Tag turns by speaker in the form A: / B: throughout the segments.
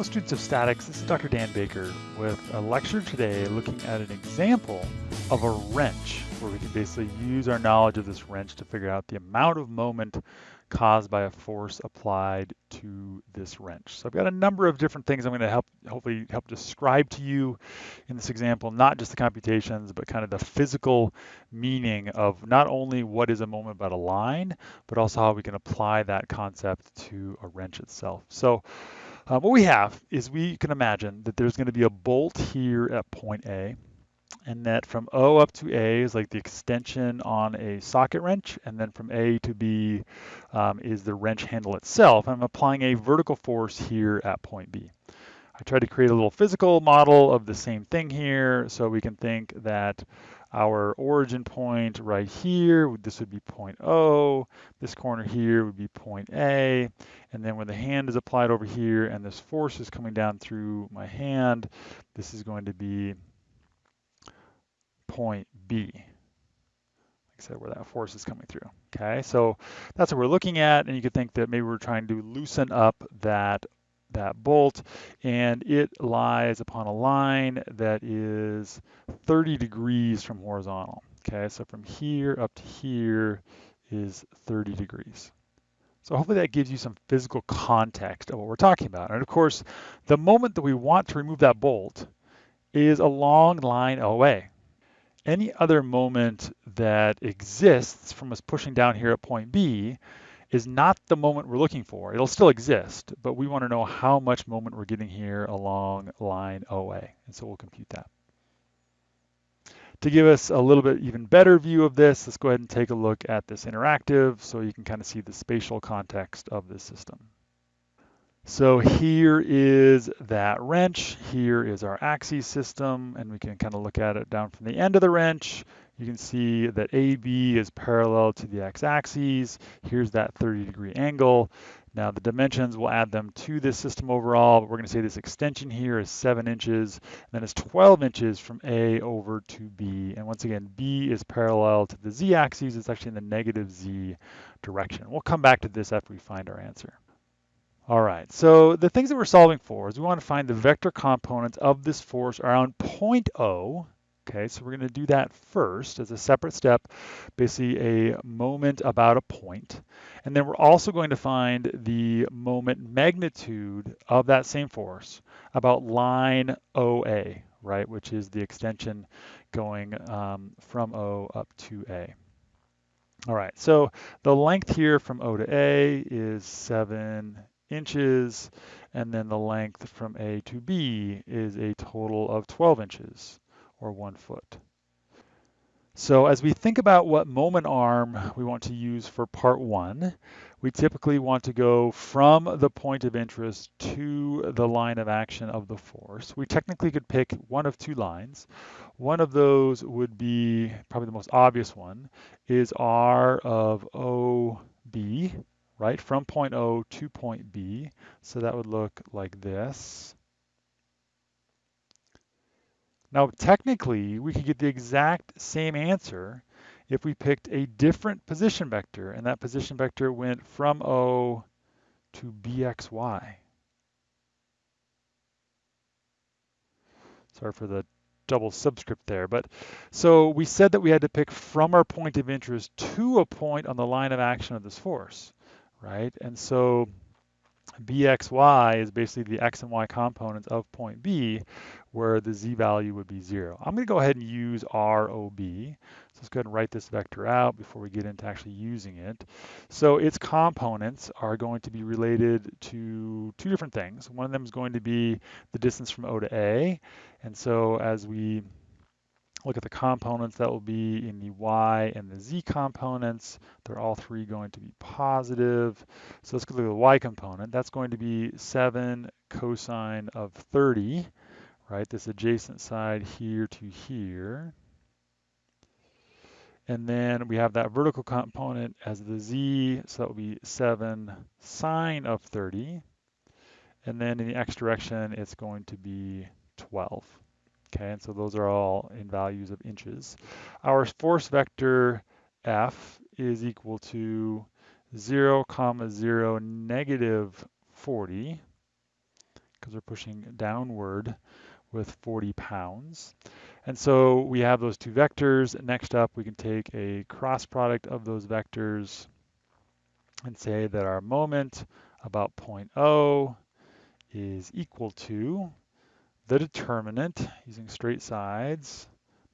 A: Hello students of statics, this is Dr. Dan Baker with a lecture today looking at an example of a wrench where we can basically use our knowledge of this wrench to figure out the amount of moment caused by a force applied to this wrench. So I've got a number of different things I'm going to help hopefully help describe to you in this example, not just the computations, but kind of the physical meaning of not only what is a moment but a line, but also how we can apply that concept to a wrench itself. So uh, what we have is we can imagine that there's going to be a bolt here at point A and that from O up to A is like the extension on a socket wrench, and then from A to B um, is the wrench handle itself. I'm applying a vertical force here at point B. I tried to create a little physical model of the same thing here, so we can think that our origin point right here, this would be point O, this corner here would be point A, and then when the hand is applied over here and this force is coming down through my hand, this is going to be point B. Like I said, where that force is coming through. Okay, so that's what we're looking at, and you could think that maybe we're trying to loosen up that that bolt, and it lies upon a line that is 30 degrees from horizontal. Okay, so from here up to here is 30 degrees. So hopefully that gives you some physical context of what we're talking about. And of course, the moment that we want to remove that bolt is along line OA. any other moment that exists from us pushing down here at point B is not the moment we're looking for. It'll still exist, but we want to know how much moment we're getting here along line OA, and so we'll compute that. To give us a little bit even better view of this, let's go ahead and take a look at this interactive so you can kind of see the spatial context of this system. So here is that wrench, here is our axis system, and we can kind of look at it down from the end of the wrench. You can see that AB is parallel to the x-axis. Here's that 30 degree angle. Now the dimensions, we'll add them to this system overall, but we're gonna say this extension here is seven inches, and then it's 12 inches from A over to B. And once again, B is parallel to the z-axis, it's actually in the negative z direction. We'll come back to this after we find our answer. All right, so the things that we're solving for is we want to find the vector components of this force around point O. Okay, so we're going to do that first as a separate step, basically a moment about a point. And then we're also going to find the moment magnitude of that same force about line OA, right, which is the extension going um, from O up to A. All right, so the length here from O to A is 7 inches, and then the length from A to B is a total of 12 inches, or one foot. So as we think about what moment arm we want to use for part one, we typically want to go from the point of interest to the line of action of the force. We technically could pick one of two lines. One of those would be, probably the most obvious one, is R of OB, right, from point O to point B. So that would look like this. Now, technically, we could get the exact same answer if we picked a different position vector, and that position vector went from O to BXY. Sorry for the double subscript there, but so we said that we had to pick from our point of interest to a point on the line of action of this force right? And so bxy is basically the x and y components of point B, where the z value would be zero. I'm gonna go ahead and use ROB. So let's go ahead and write this vector out before we get into actually using it. So its components are going to be related to two different things. One of them is going to be the distance from O to A. And so as we look at the components that will be in the y and the z components. They're all three going to be positive. So let's go look at the y component. That's going to be 7 cosine of 30, right? This adjacent side here to here. And then we have that vertical component as the z, so that will be 7 sine of 30. And then in the x direction, it's going to be 12. Okay, and so those are all in values of inches. Our force vector F is equal to 0, comma 0, negative 40, because we're pushing downward with 40 pounds. And so we have those two vectors. Next up, we can take a cross product of those vectors and say that our moment about point O is equal to the determinant using straight sides,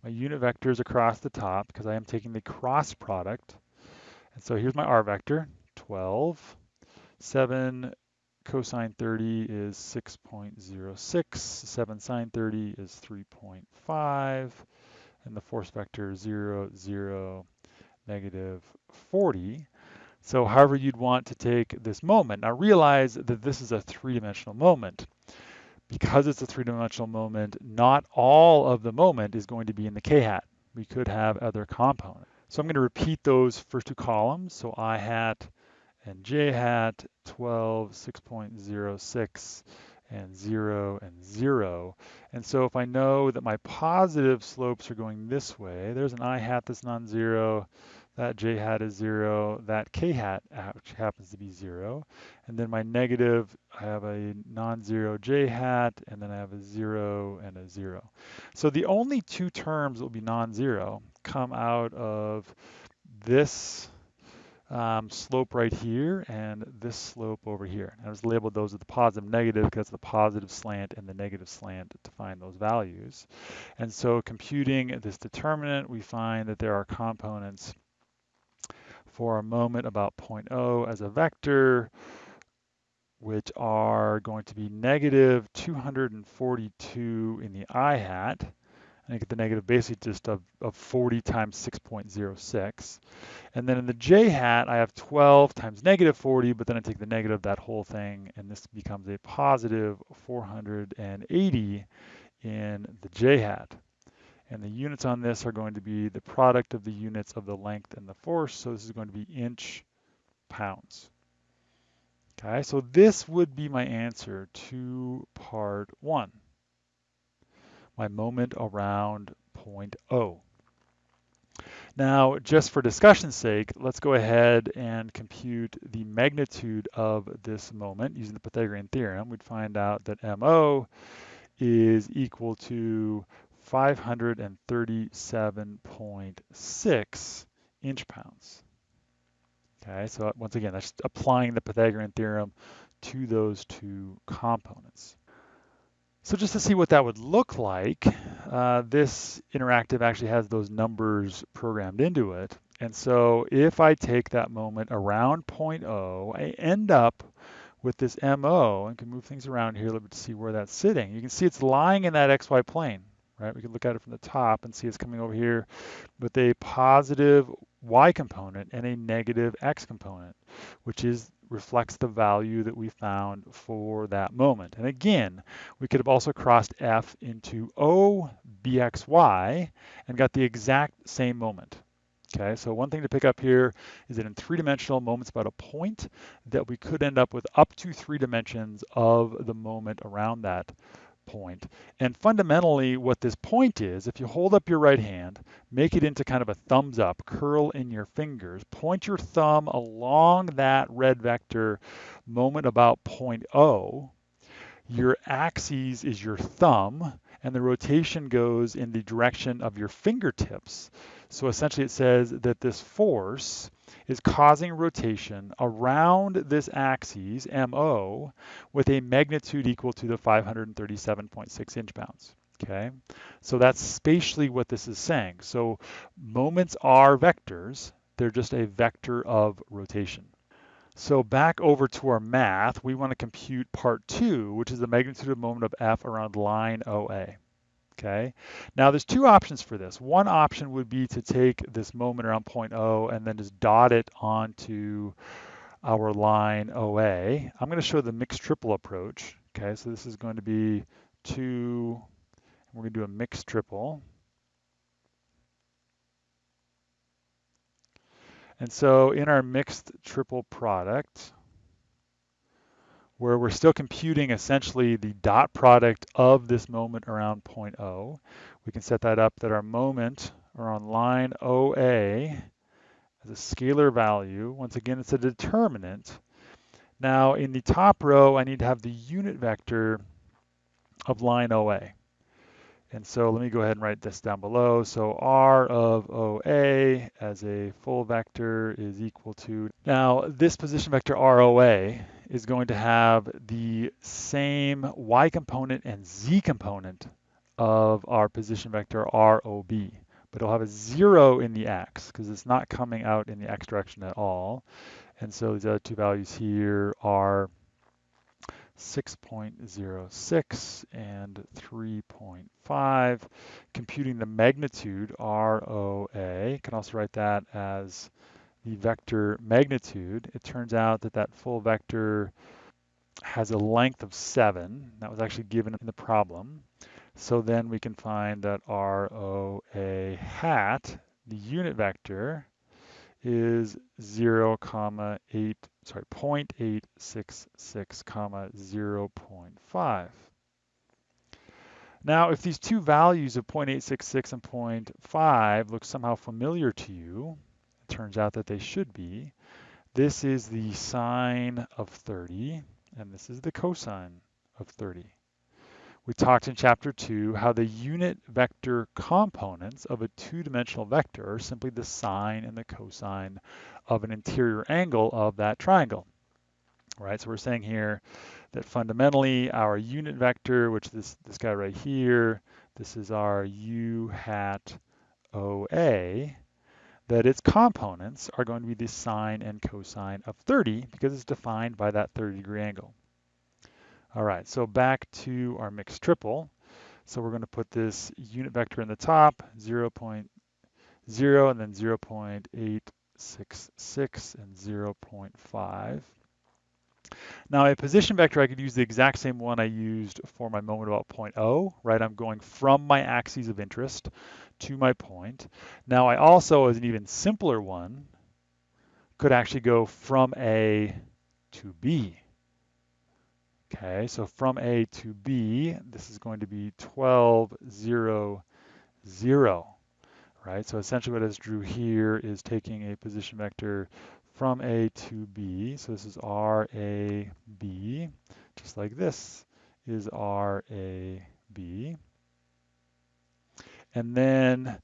A: my unit vectors across the top because I am taking the cross product. And so here's my R vector, 12, 7 cosine 30 is 6.06, 7 sine 30 is 3.5, and the force vector 0, 0, negative 40. So however you'd want to take this moment. Now realize that this is a three-dimensional moment. Because it's a three-dimensional moment, not all of the moment is going to be in the k-hat. We could have other components. So I'm going to repeat those first two columns. So i hat and j hat 12, 6.06, and 0 and 0. And so if I know that my positive slopes are going this way, there's an i hat that's non-zero, that j hat is 0, that k hat which happens to be 0. And then my negative, I have a non-zero j hat, and then I have a 0 and a 0. So the only two terms that will be non-zero come out of this um, slope right here and this slope over here. I was labeled those as the positive negative because the positive slant and the negative slant to find those values. And so computing this determinant, we find that there are components for a moment about point O as a vector, which are going to be negative 242 in the i hat. And I get the negative basically just of, of 40 times 6.06. And then in the j hat, I have 12 times negative 40, but then I take the negative of that whole thing, and this becomes a positive 480 in the j hat. And the units on this are going to be the product of the units of the length and the force. So this is going to be inch pounds. Okay, so this would be my answer to part one my moment around point O. Now, just for discussion's sake, let's go ahead and compute the magnitude of this moment using the Pythagorean theorem. We'd find out that MO is equal to 537.6 inch pounds. Okay, so once again, that's applying the Pythagorean theorem to those two components. So just to see what that would look like, uh, this interactive actually has those numbers programmed into it. And so if I take that moment around point O, I end up with this MO and can move things around here a little bit to see where that's sitting. You can see it's lying in that XY plane, right? We can look at it from the top and see it's coming over here with a positive Y component and a negative X component, which is reflects the value that we found for that moment. And again, we could have also crossed F into O BXY and got the exact same moment. Okay, so one thing to pick up here is that in three-dimensional moments about a point, that we could end up with up to three dimensions of the moment around that point. And fundamentally what this point is, if you hold up your right hand, make it into kind of a thumbs up, curl in your fingers, point your thumb along that red vector moment about point O, your axis is your thumb, and the rotation goes in the direction of your fingertips. So essentially it says that this force is causing rotation around this axis, MO, with a magnitude equal to the 537.6 inch pounds. Okay, so that's spatially what this is saying. So moments are vectors, they're just a vector of rotation. So back over to our math, we want to compute part two, which is the magnitude of moment of F around line OA okay? Now there's two options for this. One option would be to take this moment around point O and then just dot it onto our line OA. I'm gonna show the mixed triple approach, okay? So this is going to be two, we're gonna do a mixed triple. And so in our mixed triple product, where we're still computing essentially the dot product of this moment around point O. We can set that up that our moment around line OA as a scalar value. Once again, it's a determinant. Now in the top row, I need to have the unit vector of line OA. And so let me go ahead and write this down below. So R of OA as a full vector is equal to, now this position vector ROA is going to have the same y component and z component of our position vector ROB, but it'll have a zero in the x because it's not coming out in the x direction at all. And so these other two values here are 6.06 and 3.5. Computing the magnitude, ROA, can also write that as the vector magnitude. It turns out that that full vector has a length of 7. That was actually given in the problem. So then we can find that ROA hat, the unit vector, is 0, comma 8, sorry, 0.866, comma 0.5. Now, if these two values of 0.866 and 0.5 look somehow familiar to you, turns out that they should be. This is the sine of 30, and this is the cosine of 30. We talked in chapter two how the unit vector components of a two-dimensional vector are simply the sine and the cosine of an interior angle of that triangle. Right, so we're saying here that fundamentally our unit vector, which this, this guy right here, this is our u hat OA, that its components are going to be the sine and cosine of 30 because it's defined by that 30 degree angle. All right, so back to our mixed triple. So we're going to put this unit vector in the top, 0, 0.0 and then 0 0.866 and 0 0.5. Now a position vector, I could use the exact same one I used for my moment about point O, right? I'm going from my axes of interest to my point. Now I also, as an even simpler one, could actually go from A to B, Okay, so from A to B, this is going to be 12, 0, 0, right? So essentially what I just drew here is taking a position vector from A to B. So this is R, A, B, just like this is R, A, B. And then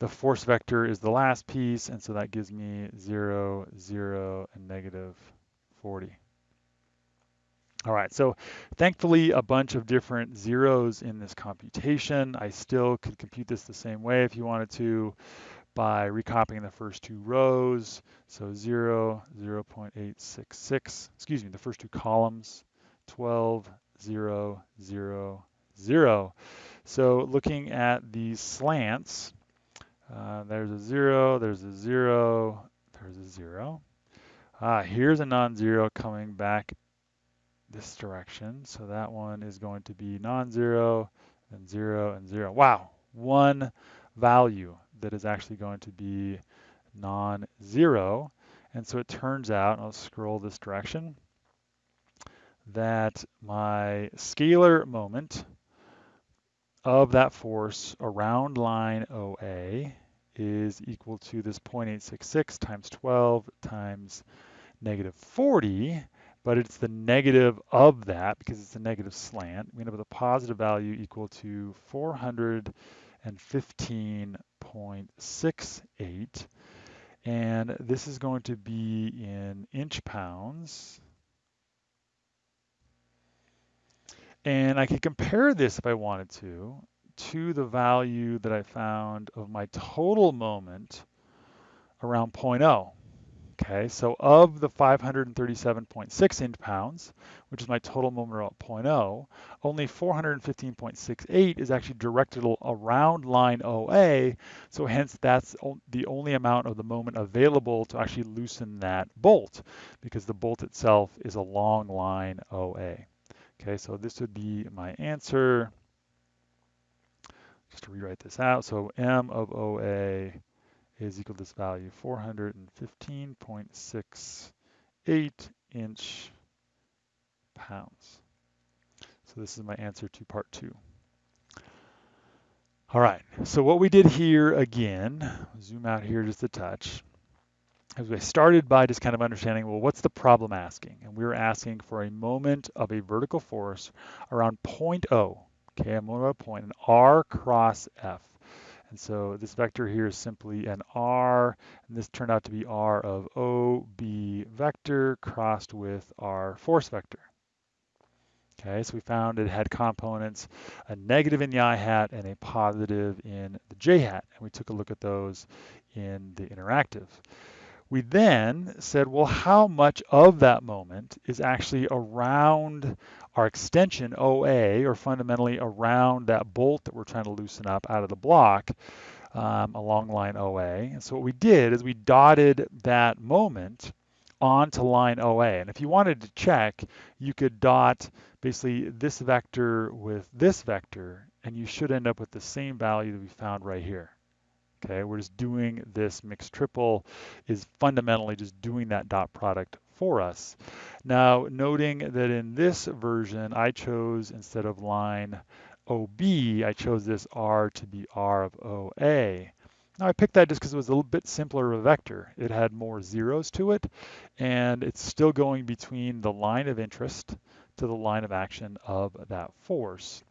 A: the force vector is the last piece, and so that gives me 0, 0, and negative 40. All right, so thankfully a bunch of different zeros in this computation. I still could compute this the same way if you wanted to by recopying the first two rows. So 0, 0 0.866, excuse me, the first two columns, 12, 0, 0, 0. So looking at these slants, uh, there's a 0, there's a 0, there's a 0. Ah, here's a non-zero coming back this direction. So that one is going to be non-zero and zero and zero. Wow, one value that is actually going to be non-zero. And so it turns out, I'll scroll this direction, that my scalar moment of that force around line OA is equal to this 0.866 times 12 times negative 40, but it's the negative of that because it's a negative slant. We end up with a positive value equal to 415.68. And this is going to be in inch pounds. And I could compare this if I wanted to, to the value that I found of my total moment around point O. Okay, so of the 537.6 inch pounds, which is my total moment at point O, only 415.68 is actually directed around line oh OA, so hence that's the only amount of the moment available to actually loosen that bolt, because the bolt itself is along line OA. Okay, so this would be my answer. Just to rewrite this out, so M of OA is equal to this value, 415.68 inch pounds. So this is my answer to part two. All right, so what we did here again, zoom out here just a touch, we started by just kind of understanding, well, what's the problem asking? And we were asking for a moment of a vertical force around point O, Okay, I'm going to point an R cross F. And so this vector here is simply an R, and this turned out to be R of OB vector crossed with our force vector. Okay, so we found it had components, a negative in the i hat and a positive in the j hat, and we took a look at those in the interactive. We then said, well, how much of that moment is actually around our extension OA, or fundamentally around that bolt that we're trying to loosen up out of the block um, along line OA. And so what we did is we dotted that moment onto line OA. And if you wanted to check, you could dot basically this vector with this vector, and you should end up with the same value that we found right here. Okay, we're just doing this mixed triple is fundamentally just doing that dot product for us. Now, noting that in this version, I chose instead of line OB, I chose this R to be R of OA. Now I picked that just because it was a little bit simpler of a vector. It had more zeros to it, and it's still going between the line of interest to the line of action of that force.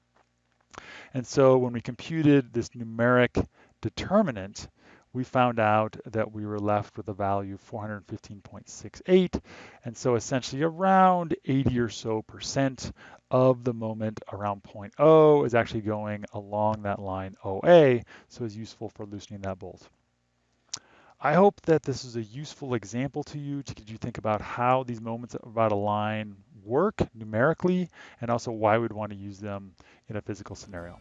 A: And so when we computed this numeric determinant, we found out that we were left with a value of 415.68. And so essentially around 80 or so percent of the moment around point O is actually going along that line OA, so it's useful for loosening that bolt. I hope that this is a useful example to you to get you think about how these moments about a line work numerically and also why we'd want to use them in a physical scenario.